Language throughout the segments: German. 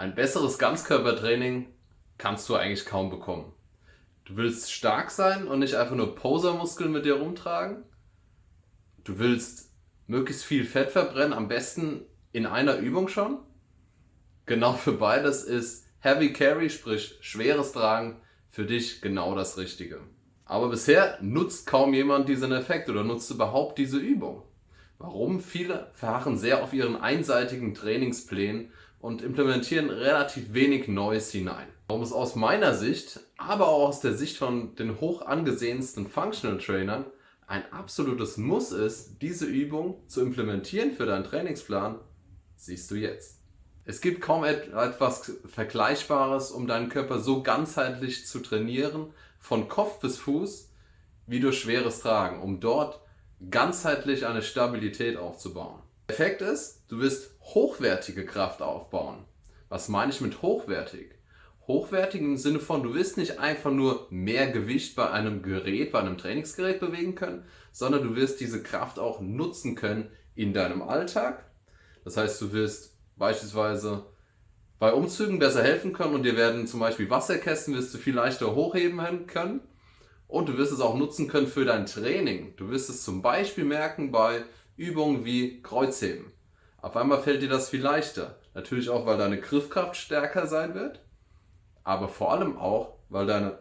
Ein besseres Ganzkörpertraining kannst du eigentlich kaum bekommen. Du willst stark sein und nicht einfach nur Posermuskeln mit dir rumtragen. Du willst möglichst viel Fett verbrennen, am besten in einer Übung schon. Genau für beides ist Heavy Carry, sprich schweres Tragen, für dich genau das Richtige. Aber bisher nutzt kaum jemand diesen Effekt oder nutzt überhaupt diese Übung. Warum? Viele verharren sehr auf ihren einseitigen Trainingsplänen und implementieren relativ wenig Neues hinein. Warum es aus meiner Sicht, aber auch aus der Sicht von den hoch angesehensten Functional Trainern ein absolutes Muss ist, diese Übung zu implementieren für deinen Trainingsplan, siehst du jetzt. Es gibt kaum etwas Vergleichbares, um deinen Körper so ganzheitlich zu trainieren, von Kopf bis Fuß, wie durch schweres Tragen, um dort ganzheitlich eine Stabilität aufzubauen. Effekt ist, du wirst hochwertige Kraft aufbauen. Was meine ich mit hochwertig? Hochwertig im Sinne von, du wirst nicht einfach nur mehr Gewicht bei einem Gerät, bei einem Trainingsgerät bewegen können, sondern du wirst diese Kraft auch nutzen können in deinem Alltag. Das heißt, du wirst beispielsweise bei Umzügen besser helfen können und dir werden zum Beispiel Wasserkästen wirst du viel leichter hochheben können und du wirst es auch nutzen können für dein Training. Du wirst es zum Beispiel merken bei Übungen wie Kreuzheben. Auf einmal fällt dir das viel leichter. Natürlich auch, weil deine Griffkraft stärker sein wird, aber vor allem auch, weil deine,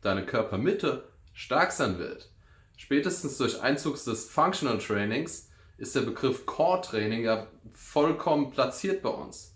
deine Körpermitte stark sein wird. Spätestens durch Einzug des Functional Trainings ist der Begriff Core Training ja vollkommen platziert bei uns.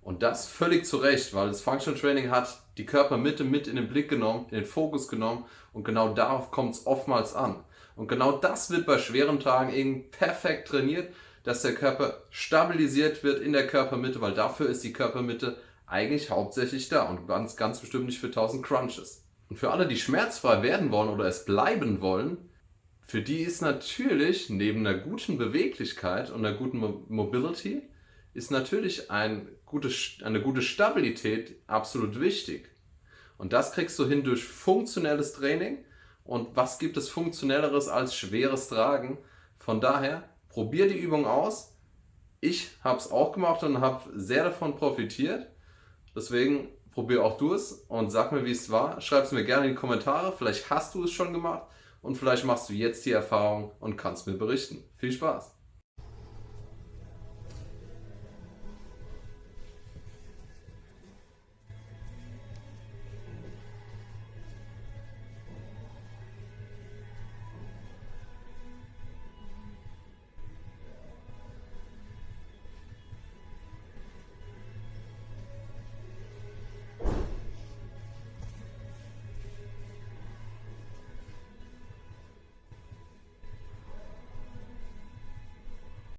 Und das völlig zu Recht, weil das Functional Training hat die Körpermitte mit in den Blick genommen, in den Fokus genommen und genau darauf kommt es oftmals an. Und genau das wird bei schweren Tagen eben perfekt trainiert, dass der Körper stabilisiert wird in der Körpermitte, weil dafür ist die Körpermitte eigentlich hauptsächlich da und ganz, ganz bestimmt nicht für 1000 Crunches. Und für alle, die schmerzfrei werden wollen oder es bleiben wollen, für die ist natürlich neben einer guten Beweglichkeit und einer guten Mobility ist natürlich ein gute, eine gute Stabilität absolut wichtig. Und das kriegst du hin durch funktionelles Training. Und was gibt es funktionelleres als schweres Tragen? Von daher, probier die Übung aus. Ich habe es auch gemacht und habe sehr davon profitiert. Deswegen probier auch du es und sag mir, wie es war. Schreib es mir gerne in die Kommentare. Vielleicht hast du es schon gemacht und vielleicht machst du jetzt die Erfahrung und kannst mir berichten. Viel Spaß!